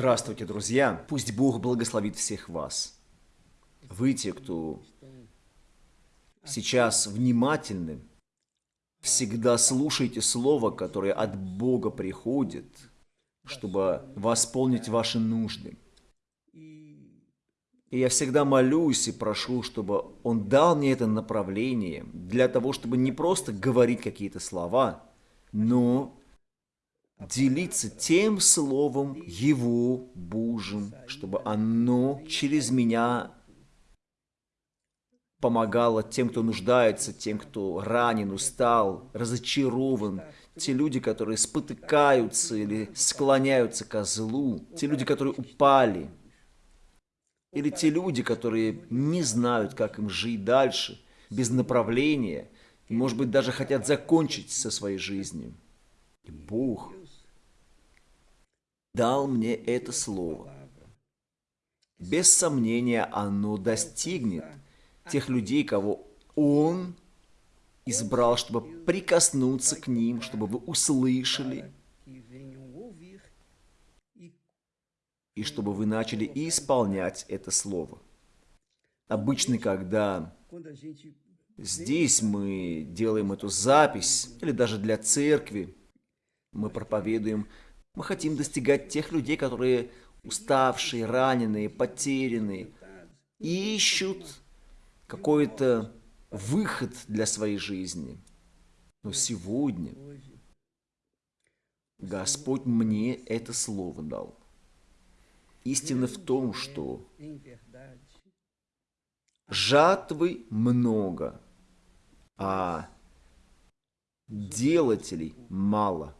Здравствуйте, друзья! Пусть Бог благословит всех вас. Вы те, кто сейчас внимательны, всегда слушайте Слово, которое от Бога приходит, чтобы восполнить ваши нужды. И я всегда молюсь и прошу, чтобы Он дал мне это направление для того, чтобы не просто говорить какие-то слова, но делиться тем словом Его Божьим, чтобы оно через меня помогало тем, кто нуждается, тем, кто ранен, устал, разочарован, те люди, которые спотыкаются или склоняются ко злу, те люди, которые упали, или те люди, которые не знают, как им жить дальше, без направления, может быть, даже хотят закончить со своей жизнью. И Бог дал мне это слово. Без сомнения, оно достигнет тех людей, кого Он избрал, чтобы прикоснуться к ним, чтобы вы услышали, и чтобы вы начали исполнять это слово. Обычно, когда здесь мы делаем эту запись, или даже для церкви, мы проповедуем мы хотим достигать тех людей, которые уставшие, раненые, потерянные, и ищут какой-то выход для своей жизни. Но сегодня Господь мне это слово дал. Истина в том, что жатвы много, а делателей мало –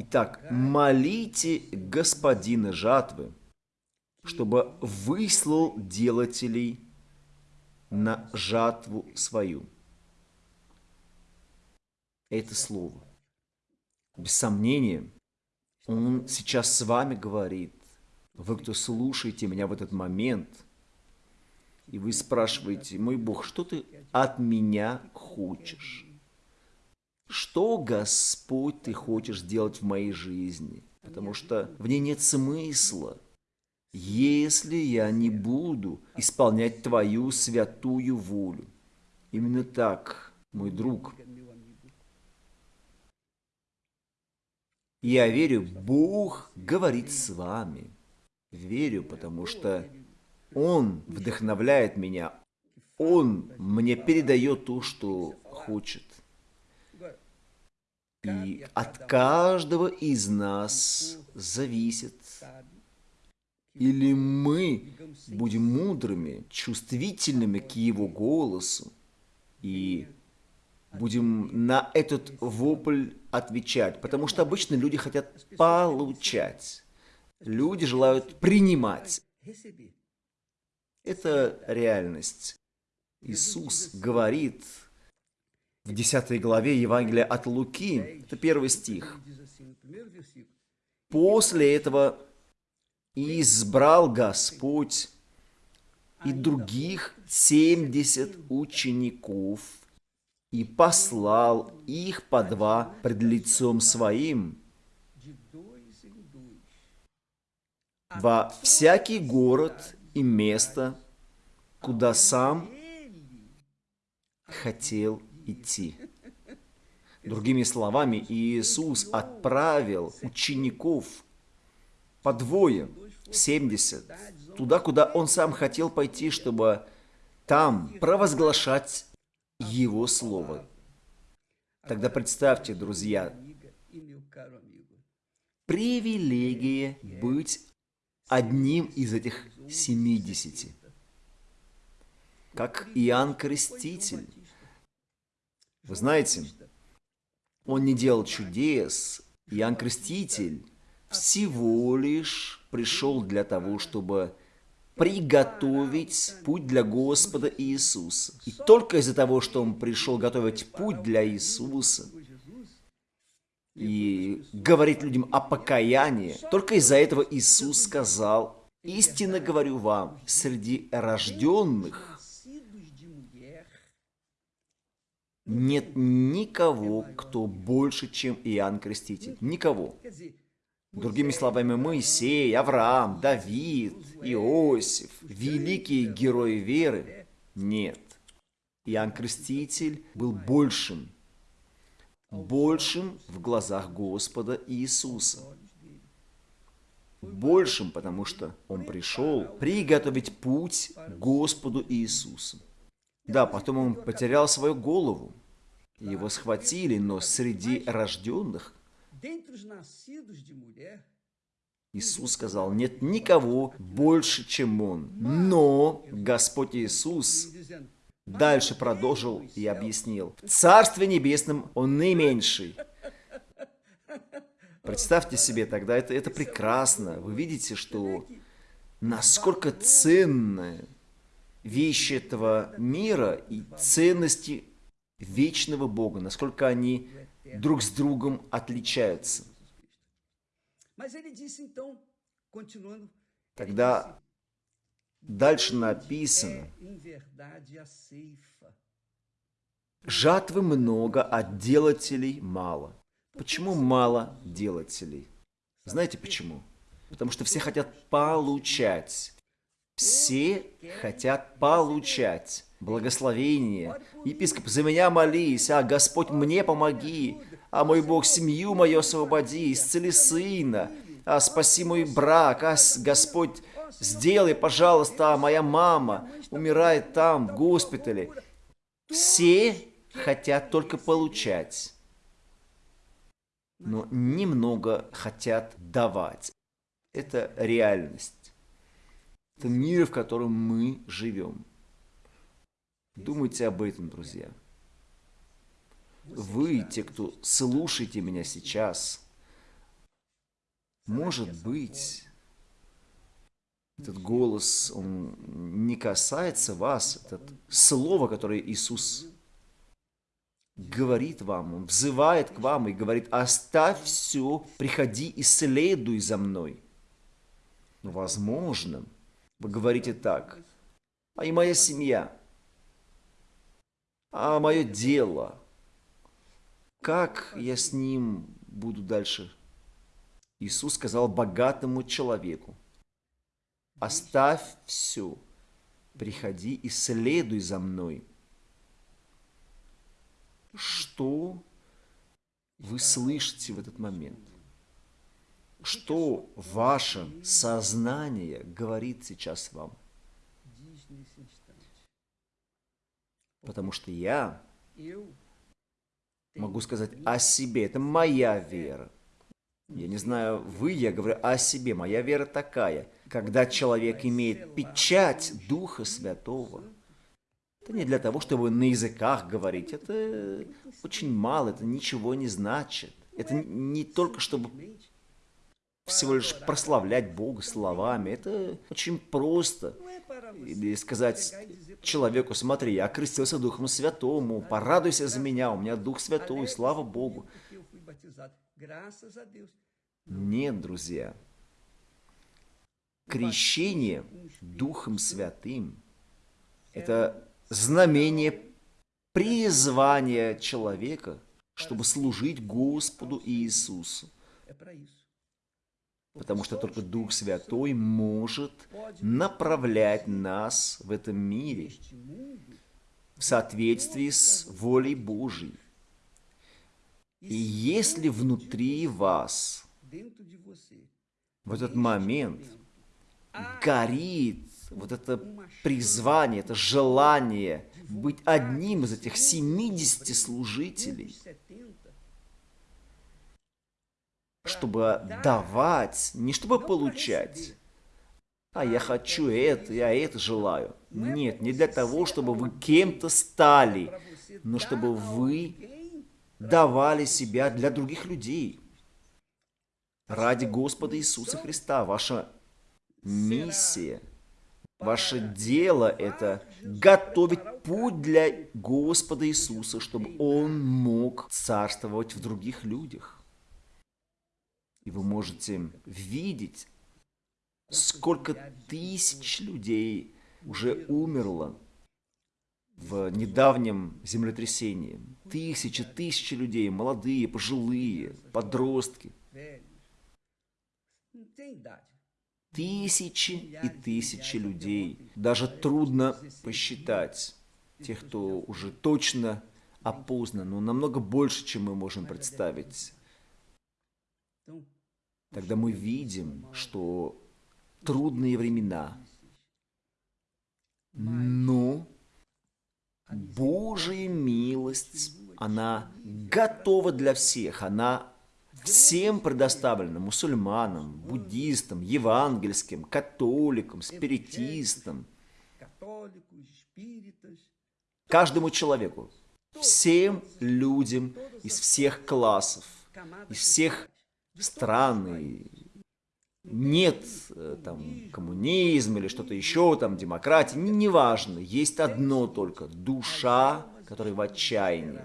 Итак, молите господина жатвы, чтобы выслал делателей на жатву свою. Это слово. Без сомнения, он сейчас с вами говорит. Вы, кто слушаете меня в этот момент, и вы спрашиваете, мой Бог, что ты от меня хочешь? Что, Господь, Ты хочешь сделать в моей жизни, потому что в ней нет смысла, если я не буду исполнять Твою святую волю. Именно так, мой друг. Я верю, Бог говорит с вами. Верю, потому что Он вдохновляет меня. Он мне передает то, что хочет. И от каждого из нас зависит, или мы будем мудрыми, чувствительными к Его голосу, и будем на этот вопль отвечать, потому что обычно люди хотят получать, люди желают принимать. Это реальность. Иисус говорит в 10 главе Евангелия от Луки, это первый стих. После этого избрал Господь и других 70 учеников и послал их по два пред лицом своим во всякий город и место, куда сам хотел идти. Другими словами, Иисус отправил учеников по двое, 70, туда, куда Он сам хотел пойти, чтобы там провозглашать Его Слово. Тогда представьте, друзья, привилегия быть одним из этих 70. Как Иоанн Креститель вы знаете, он не делал чудес. Иоанн Креститель всего лишь пришел для того, чтобы приготовить путь для Господа Иисуса. И только из-за того, что он пришел готовить путь для Иисуса и говорить людям о покаянии, только из-за этого Иисус сказал, «Истинно говорю вам, среди рожденных нет никого, кто больше, чем Иоанн Креститель. Никого. Другими словами, Моисей, Авраам, Давид, Иосиф, великие герои веры? Нет. Иоанн Креститель был большим, большим в глазах Господа Иисуса. Большим, потому что Он пришел приготовить путь Господу Иисусу. Да, потом Он потерял свою голову, его схватили, но среди рожденных Иисус сказал, нет никого больше, чем Он. Но Господь Иисус дальше продолжил и объяснил, в Царстве Небесном Он наименьший. Представьте себе тогда, это, это прекрасно. Вы видите, что насколько ценны вещи этого мира и ценности вечного Бога, насколько они друг с другом отличаются. Тогда дальше написано, жатвы много, а делателей мало. Почему мало делателей? Знаете почему? Потому что все хотят получать. Все хотят получать благословение. Епископ, за меня молись, а Господь мне помоги, а мой Бог семью мою освободи, исцели сына, а спаси мой брак, а Господь сделай, пожалуйста, а моя мама умирает там, в госпитале. Все хотят только получать, но немного хотят давать. Это реальность. Это мир, в котором мы живем. Думайте об этом, друзья. Вы, те, кто слушаете меня сейчас, может быть, этот голос, он не касается вас, это слово, которое Иисус говорит вам, Он взывает к вам и говорит, оставь все, приходи и следуй за мной. Возможно, вы говорите так, а и моя семья, а мое дело, как я с ним буду дальше? Иисус сказал богатому человеку, оставь все, приходи и следуй за мной. Что вы слышите в этот момент? Что ваше сознание говорит сейчас вам? Потому что я могу сказать о себе. Это моя вера. Я не знаю, вы, я говорю о себе. Моя вера такая. Когда человек имеет печать Духа Святого, это не для того, чтобы на языках говорить. Это очень мало, это ничего не значит. Это не только чтобы всего лишь прославлять Бога словами. Это очень просто. Или сказать человеку, смотри, я крестился Духом Святому, порадуйся за меня, у меня Дух Святой, слава Богу. Нет, друзья. Крещение Духом Святым – это знамение призвания человека, чтобы служить Господу Иисусу. Потому что только Дух Святой может направлять нас в этом мире в соответствии с волей Божьей. И если внутри вас в этот момент горит вот это призвание, это желание быть одним из этих 70 служителей, чтобы давать, не чтобы получать. А я хочу это, я это желаю. Нет, не для того, чтобы вы кем-то стали, но чтобы вы давали себя для других людей. Ради Господа Иисуса Христа. Ваша миссия, ваше дело – это готовить путь для Господа Иисуса, чтобы Он мог царствовать в других людях. И вы можете видеть, сколько тысяч людей уже умерло в недавнем землетрясении. Тысячи, тысячи людей, молодые, пожилые, подростки. Тысячи и тысячи людей. Даже трудно посчитать тех, кто уже точно опознан, но намного больше, чем мы можем представить. Тогда мы видим, что трудные времена, но Божья милость, она готова для всех, она всем предоставлена, мусульманам, буддистам, евангельским, католикам, спиритистам, каждому человеку, всем людям из всех классов, из всех стран, нет э, там коммунизм или что-то еще, там демократия, неважно, есть одно только, душа, которая в отчаянии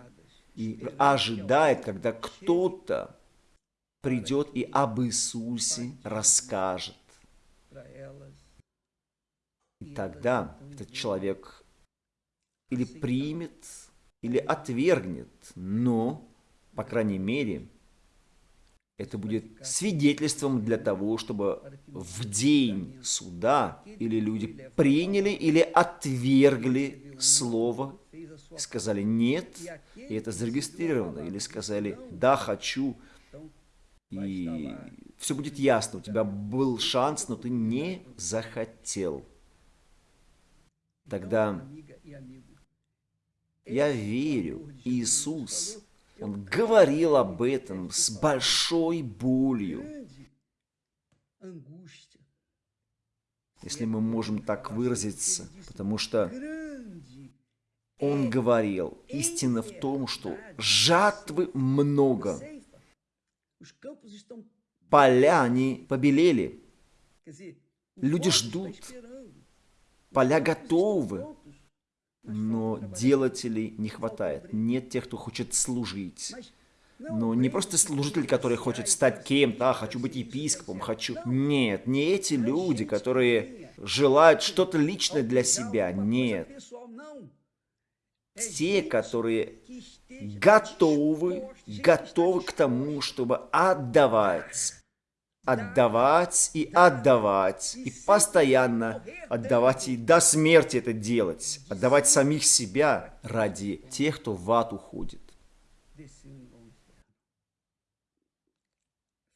и ожидает, когда кто-то придет и об Иисусе расскажет. И тогда этот человек или примет, или отвергнет, но, по крайней мере, это будет свидетельством для того, чтобы в день суда или люди приняли или отвергли слово, сказали «нет», и это зарегистрировано, или сказали «да, хочу», и все будет ясно, у тебя был шанс, но ты не захотел. Тогда я верю, Иисус, Он говорил об этом с большой болью. Если мы можем так выразиться, потому что Он говорил, истина в том, что жатвы много, Поля, они побелели. Люди ждут. Поля готовы. Но делателей не хватает. Нет тех, кто хочет служить. Но не просто служитель, который хочет стать кем-то, а, хочу быть епископом, хочу... Нет, не эти люди, которые желают что-то личное для себя. Нет. Те, которые готовы, готовы к тому, чтобы отдавать. Отдавать и отдавать, и постоянно отдавать, и до смерти это делать. Отдавать самих себя ради тех, кто в ад уходит.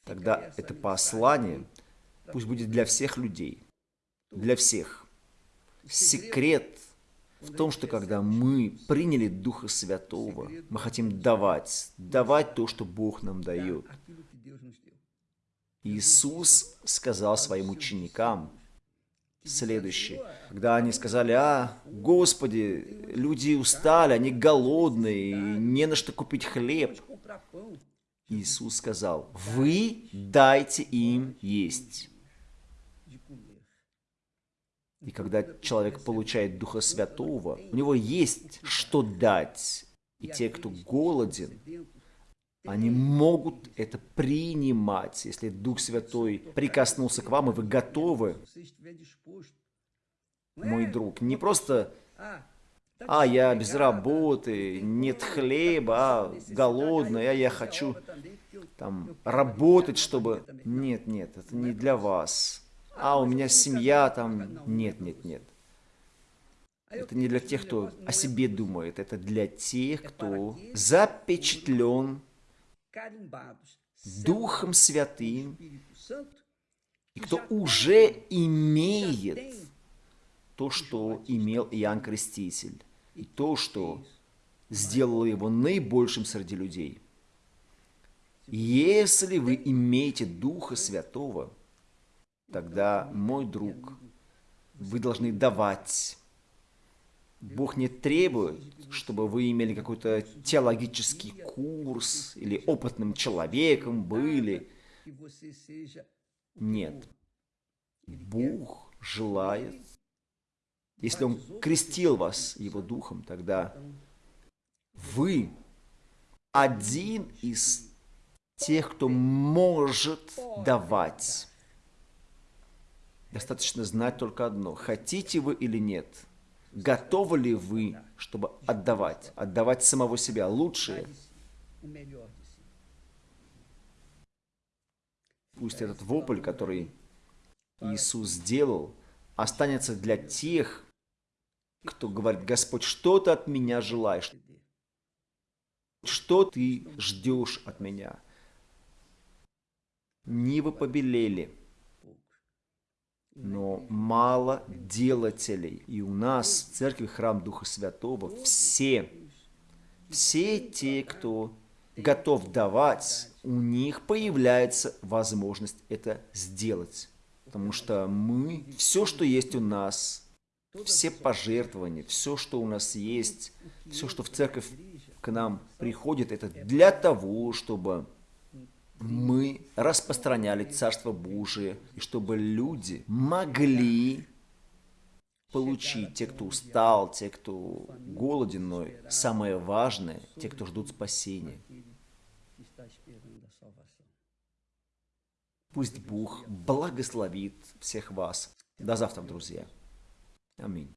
Тогда это послание пусть будет для всех людей, для всех. Секрет в том, что когда мы приняли Духа Святого, мы хотим давать, давать то, что Бог нам дает. Иисус сказал своим ученикам следующее. Когда они сказали, а, Господи, люди устали, они голодные, не на что купить хлеб. Иисус сказал, вы дайте им есть. И когда человек получает Духа Святого, у него есть что дать. И те, кто голоден, они могут это принимать. Если Дух Святой прикоснулся к вам, и вы готовы, мой друг, не просто а, я без работы, нет хлеба, а, голодный, а я хочу там работать, чтобы... Нет, нет, это не для вас а у меня семья там. Нет, нет, нет. Это не для тех, кто о себе думает, это для тех, кто запечатлен Духом Святым, и кто уже имеет то, что имел Иоанн Креститель, и то, что сделало его наибольшим среди людей. Если вы имеете Духа Святого, тогда, мой друг, вы должны давать. Бог не требует, чтобы вы имели какой-то теологический курс или опытным человеком были. Нет. Бог желает, если Он крестил вас Его Духом, тогда вы один из тех, кто может давать. Достаточно знать только одно. Хотите вы или нет? Готовы ли вы, чтобы отдавать? Отдавать самого себя лучшее? Пусть этот вопль, который Иисус сделал, останется для тех, кто говорит, Господь, что ты от меня желаешь? Что ты ждешь от меня? Нивы побелели, но мало делателей. И у нас в церкви Храм Духа Святого все, все те, кто готов давать, у них появляется возможность это сделать. Потому что мы, все, что есть у нас, все пожертвования, все, что у нас есть, все, что в церковь к нам приходит, это для того, чтобы мы распространяли Царство Божие, и чтобы люди могли получить, те, кто устал, те, кто голоден, но самое важное, те, кто ждут спасения. Пусть Бог благословит всех вас. До завтра, друзья. Аминь.